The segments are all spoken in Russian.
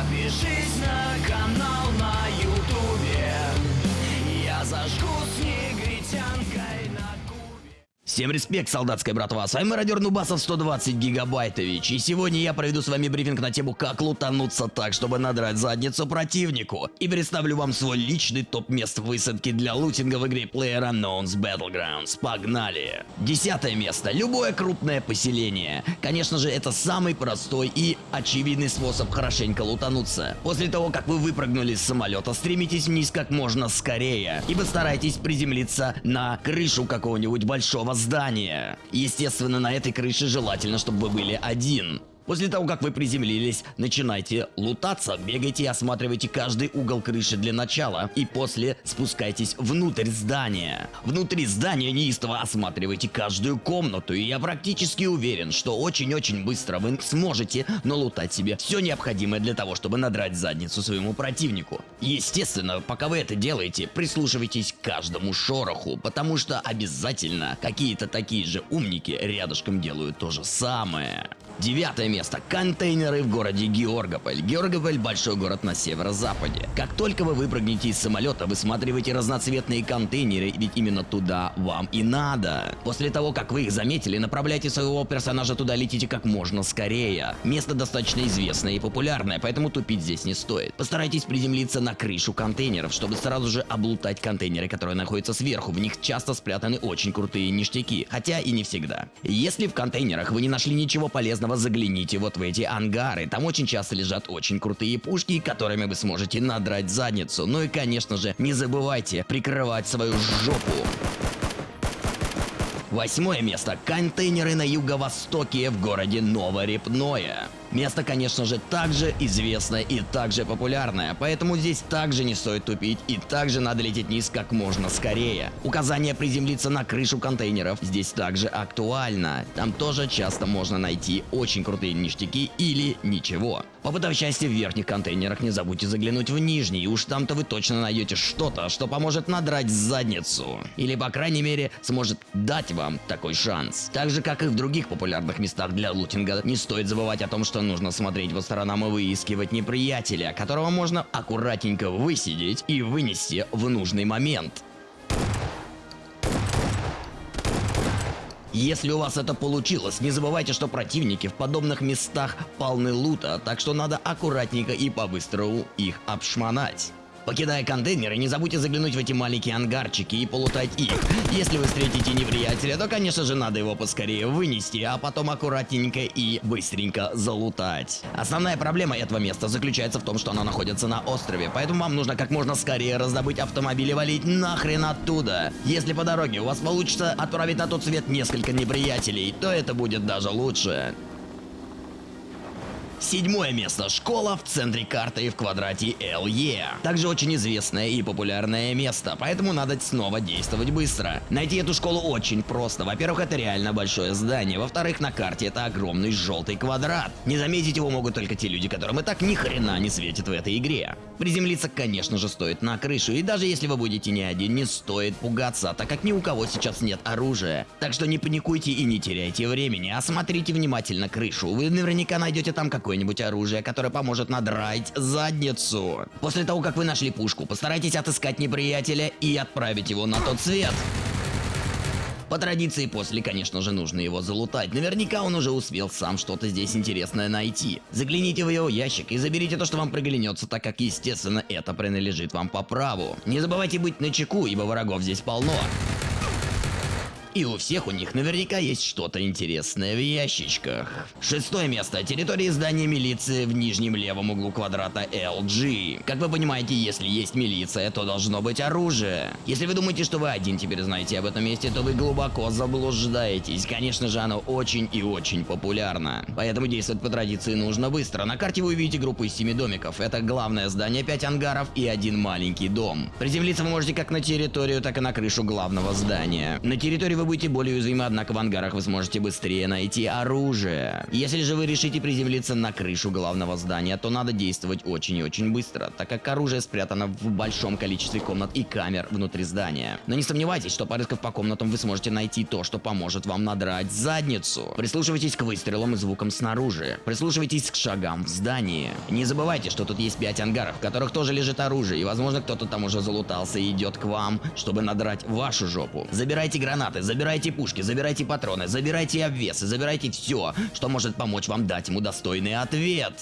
Подпишись на канал на ютубе. Я зажгу Всем респект, солдатская братва, с вами мародер Нубасов 120 гигабайтович, и сегодня я проведу с вами брифинг на тему как лутануться так, чтобы надрать задницу противнику, и представлю вам свой личный топ мест высадки для лутинга в игре PlayerUnknown's Battlegrounds, погнали! Десятое место, любое крупное поселение, конечно же это самый простой и очевидный способ хорошенько лутануться. После того, как вы выпрыгнули с самолета, стремитесь вниз как можно скорее, и постарайтесь приземлиться на крышу какого-нибудь большого здания. Естественно, на этой крыше желательно, чтобы вы были один. После того, как вы приземлились, начинайте лутаться, бегайте и осматривайте каждый угол крыши для начала, и после спускайтесь внутрь здания. Внутри здания неистово осматривайте каждую комнату, и я практически уверен, что очень-очень быстро вы сможете налутать себе все необходимое для того, чтобы надрать задницу своему противнику. Естественно, пока вы это делаете, прислушивайтесь к каждому шороху, потому что обязательно какие-то такие же умники рядышком делают то же самое. Девятое место. Контейнеры в городе Георгополь. Георгополь – большой город на северо-западе. Как только вы выпрыгнете из самолета, высматривайте разноцветные контейнеры, ведь именно туда вам и надо. После того, как вы их заметили, направляйте своего персонажа туда, летите как можно скорее. Место достаточно известное и популярное, поэтому тупить здесь не стоит. Постарайтесь приземлиться на крышу контейнеров, чтобы сразу же облутать контейнеры, которые находятся сверху. В них часто спрятаны очень крутые ништяки, хотя и не всегда. Если в контейнерах вы не нашли ничего полезного, загляните вот в эти ангары. Там очень часто лежат очень крутые пушки, которыми вы сможете надрать задницу. Ну и конечно же, не забывайте прикрывать свою жопу. Восьмое место. Контейнеры на юго-востоке в городе Новорепное. Место, конечно же, также известное и также популярное, поэтому здесь также не стоит тупить и также надо лететь вниз как можно скорее. Указание приземлиться на крышу контейнеров здесь также актуально. Там тоже часто можно найти очень крутые ништяки или ничего. Попытав счастье в верхних контейнерах, не забудьте заглянуть в нижний, уж там-то вы точно найдете что-то, что поможет надрать задницу. Или, по крайней мере, сможет дать вам такой шанс. Так же, как и в других популярных местах для лутинга, не стоит забывать о том, что нужно смотреть по сторонам и выискивать неприятеля, которого можно аккуратненько высидеть и вынести в нужный момент. Если у вас это получилось, не забывайте, что противники в подобных местах полны лута, так что надо аккуратненько и по-быстрому их обшмонать. Покидая контейнеры, не забудьте заглянуть в эти маленькие ангарчики и полутать их. Если вы встретите неприятеля, то, конечно же, надо его поскорее вынести, а потом аккуратненько и быстренько залутать. Основная проблема этого места заключается в том, что оно находится на острове, поэтому вам нужно как можно скорее раздобыть автомобиль и валить нахрен оттуда. Если по дороге у вас получится отправить на тот свет несколько неприятелей, то это будет даже лучше. Седьмое место. Школа в центре карты в квадрате LE. Также очень известное и популярное место, поэтому надо снова действовать быстро. Найти эту школу очень просто. Во-первых, это реально большое здание. Во-вторых, на карте это огромный желтый квадрат. Не заметить его могут только те люди, которым и так ни хрена не светит в этой игре. Приземлиться, конечно же, стоит на крышу, и даже если вы будете не один, не стоит пугаться, так как ни у кого сейчас нет оружия. Так что не паникуйте и не теряйте времени, осмотрите внимательно крышу. Вы наверняка найдете там какой какое-нибудь оружие, которое поможет надрать задницу. После того, как вы нашли пушку, постарайтесь отыскать неприятеля и отправить его на тот свет. По традиции после, конечно же, нужно его залутать. Наверняка он уже успел сам что-то здесь интересное найти. Загляните в его ящик и заберите то, что вам приглянется, так как, естественно, это принадлежит вам по праву. Не забывайте быть начеку, ибо врагов здесь полно. И у всех у них наверняка есть что-то интересное в ящичках. Шестое место. Территория здания милиции в нижнем левом углу квадрата LG. Как вы понимаете, если есть милиция, то должно быть оружие. Если вы думаете, что вы один теперь знаете об этом месте, то вы глубоко заблуждаетесь. Конечно же, оно очень и очень популярно. Поэтому действовать по традиции нужно быстро. На карте вы увидите группу из 7 домиков. Это главное здание, 5 ангаров и один маленький дом. Приземлиться вы можете как на территорию, так и на крышу главного здания. На территории вы будете более уязвимы, однако в ангарах вы сможете быстрее найти оружие. Если же вы решите приземлиться на крышу главного здания, то надо действовать очень и очень быстро, так как оружие спрятано в большом количестве комнат и камер внутри здания. Но не сомневайтесь, что порыскав по комнатам вы сможете найти то, что поможет вам надрать задницу. Прислушивайтесь к выстрелам и звукам снаружи. Прислушивайтесь к шагам в здании. Не забывайте, что тут есть 5 ангаров, в которых тоже лежит оружие, и возможно кто-то там уже залутался и идет к вам, чтобы надрать вашу жопу. Забирайте гранаты, забирайте пушки, забирайте патроны, забирайте обвесы, забирайте все, что может помочь вам дать ему достойный ответ.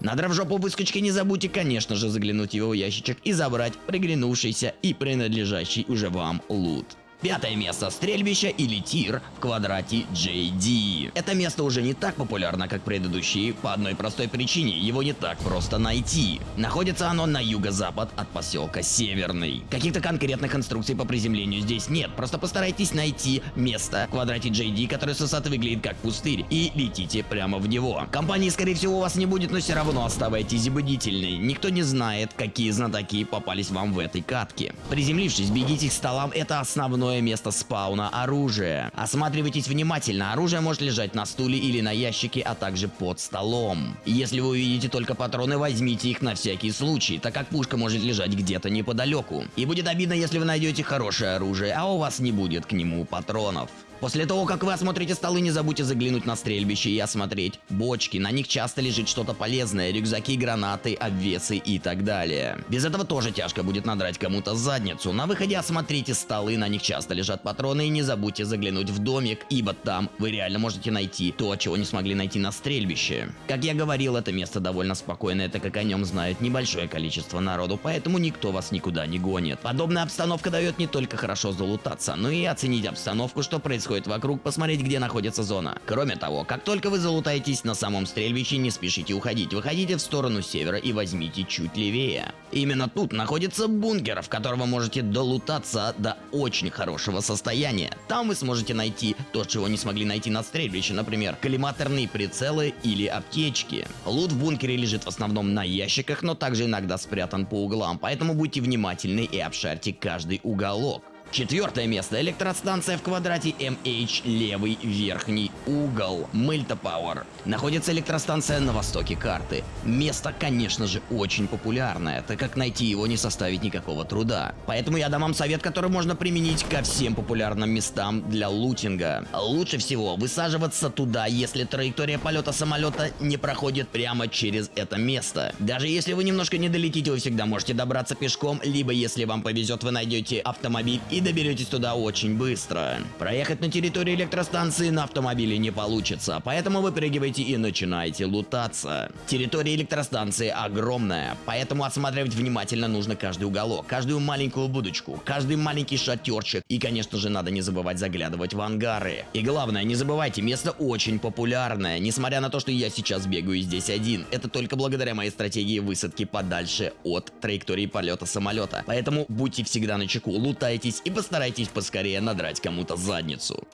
Надрав жопу выскочки, не забудьте, конечно же, заглянуть в его ящичек и забрать приглянувшийся и принадлежащий уже вам лут. Пятое место. Стрельбище или тир в квадрате JD. Это место уже не так популярно, как предыдущие, по одной простой причине. Его не так просто найти. Находится оно на юго-запад от поселка Северный. Каких-то конкретных инструкций по приземлению здесь нет. Просто постарайтесь найти место в квадрате JD, которое с высоты выглядит как пустырь, и летите прямо в него. Компании, скорее всего, у вас не будет, но все равно оставайтесь бдительны. Никто не знает, какие знатоки попались вам в этой катке. Приземлившись, бегите к столам, это основной основное место спауна оружия. Осматривайтесь внимательно, оружие может лежать на стуле или на ящике, а также под столом. Если вы увидите только патроны, возьмите их на всякий случай, так как пушка может лежать где-то неподалеку. И будет обидно, если вы найдете хорошее оружие, а у вас не будет к нему патронов. После того, как вы осмотрите столы, не забудьте заглянуть на стрельбище и осмотреть бочки. На них часто лежит что-то полезное, рюкзаки, гранаты, обвесы и так далее. Без этого тоже тяжко будет надрать кому-то задницу. На выходе осмотрите столы, на них часто лежат патроны и не забудьте заглянуть в домик, ибо там вы реально можете найти то, чего не смогли найти на стрельбище. Как я говорил, это место довольно спокойное, так как о нем знает небольшое количество народу, поэтому никто вас никуда не гонит. Подобная обстановка дает не только хорошо залутаться, но и оценить обстановку, что происходит происходит вокруг, посмотреть, где находится зона. Кроме того, как только вы залутаетесь на самом стрельбище, не спешите уходить. Выходите в сторону севера и возьмите чуть левее. Именно тут находится бункер, в котором вы можете долутаться до очень хорошего состояния. Там вы сможете найти то, чего не смогли найти на стрельбище, например, коллиматорные прицелы или аптечки. Лут в бункере лежит в основном на ящиках, но также иногда спрятан по углам, поэтому будьте внимательны и обшарьте каждый уголок. Четвертое место. Электростанция в квадрате MH, левый верхний угол. Мыльта Пауэр. Находится электростанция на востоке карты. Место, конечно же, очень популярное, так как найти его не составит никакого труда. Поэтому я дам вам совет, который можно применить ко всем популярным местам для лутинга. Лучше всего высаживаться туда, если траектория полета самолета не проходит прямо через это место. Даже если вы немножко не долетите, вы всегда можете добраться пешком, либо если вам повезет, вы найдете автомобиль и доберетесь туда очень быстро. Проехать на территорию электростанции на автомобиле не получится, поэтому выпрыгивайте и начинайте лутаться. Территория электростанции огромная, поэтому осматривать внимательно нужно каждый уголок, каждую маленькую будочку, каждый маленький шатерчик и, конечно же, надо не забывать заглядывать в ангары. И главное, не забывайте, место очень популярное, несмотря на то, что я сейчас бегаю здесь один. Это только благодаря моей стратегии высадки подальше от траектории полета самолета. Поэтому будьте всегда на чеку, лутайтесь и постарайтесь поскорее надрать кому-то задницу.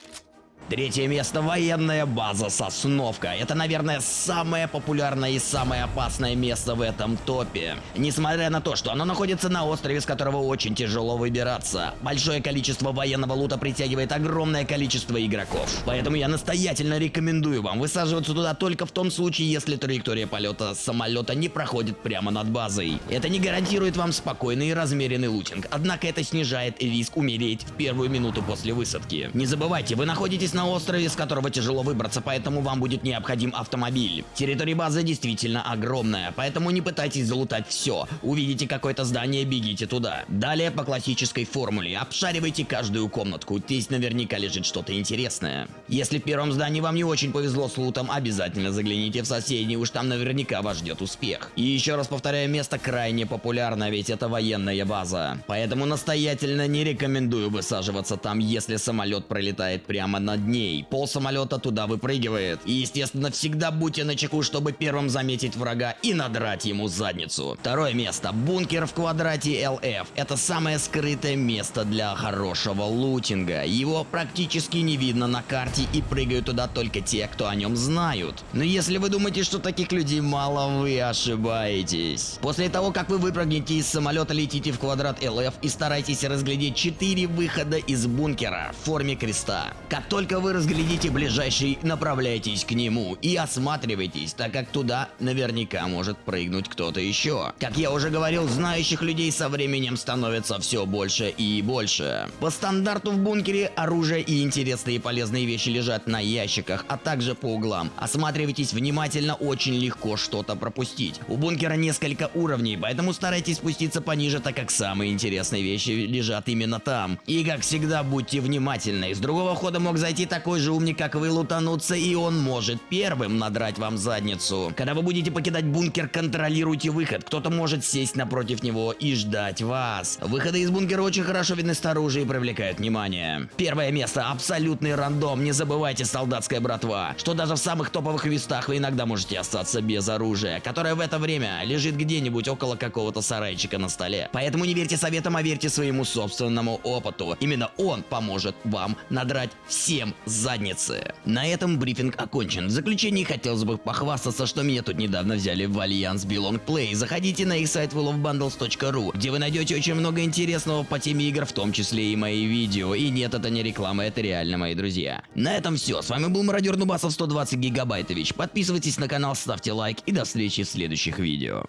Третье место – военная база Сосновка. Это, наверное, самое популярное и самое опасное место в этом топе. Несмотря на то, что оно находится на острове, с которого очень тяжело выбираться. Большое количество военного лута притягивает огромное количество игроков. Поэтому я настоятельно рекомендую вам высаживаться туда только в том случае, если траектория полета самолета не проходит прямо над базой. Это не гарантирует вам спокойный и размеренный лутинг, однако это снижает риск умереть в первую минуту после высадки. Не забывайте, вы находитесь находитесь на острове, с которого тяжело выбраться, поэтому вам будет необходим автомобиль. Территория базы действительно огромная, поэтому не пытайтесь залутать все. Увидите какое-то здание, бегите туда. Далее по классической формуле. Обшаривайте каждую комнатку, здесь наверняка лежит что-то интересное. Если в первом здании вам не очень повезло с лутом, обязательно загляните в соседний, уж там наверняка вас ждет успех. И еще раз повторяю, место крайне популярно, ведь это военная база. Поэтому настоятельно не рекомендую высаживаться там, если самолет пролетает прямо над дней. Пол самолета туда выпрыгивает. И, естественно, всегда будьте начеку, чтобы первым заметить врага и надрать ему задницу. Второе место. Бункер в квадрате LF. Это самое скрытое место для хорошего лутинга. Его практически не видно на карте и прыгают туда только те, кто о нем знают. Но если вы думаете, что таких людей мало, вы ошибаетесь. После того, как вы выпрыгнете из самолета, летите в квадрат LF и старайтесь разглядеть 4 выхода из бункера в форме креста. Как только вы разглядите ближайший, направляйтесь к нему и осматривайтесь, так как туда наверняка может прыгнуть кто-то еще. Как я уже говорил, знающих людей со временем становится все больше и больше. По стандарту в бункере оружие и интересные и полезные вещи лежат на ящиках, а также по углам. Осматривайтесь внимательно, очень легко что-то пропустить. У бункера несколько уровней, поэтому старайтесь спуститься пониже, так как самые интересные вещи лежат именно там. И как всегда, будьте внимательны. С другого хода мог зайти такой же умник, как вы, лутануться, и он может первым надрать вам задницу. Когда вы будете покидать бункер, контролируйте выход. Кто-то может сесть напротив него и ждать вас. Выходы из бункера очень хорошо видны снаружи и привлекают внимание. Первое место. Абсолютный рандом. Не забывайте, солдатская братва, что даже в самых топовых местах вы иногда можете остаться без оружия, которое в это время лежит где-нибудь около какого-то сарайчика на столе. Поэтому не верьте советам, а верьте своему собственному опыту. Именно он поможет вам надрать всем задницы. На этом брифинг окончен. В заключении хотелось бы похвастаться, что меня тут недавно взяли в альянс Belong Play. Заходите на их сайт willofbundles.ru, где вы найдете очень много интересного по теме игр, в том числе и мои видео. И нет, это не реклама, это реально мои друзья. На этом все. С вами был мародер Нубасов 120 Гигабайтович. Подписывайтесь на канал, ставьте лайк и до встречи в следующих видео.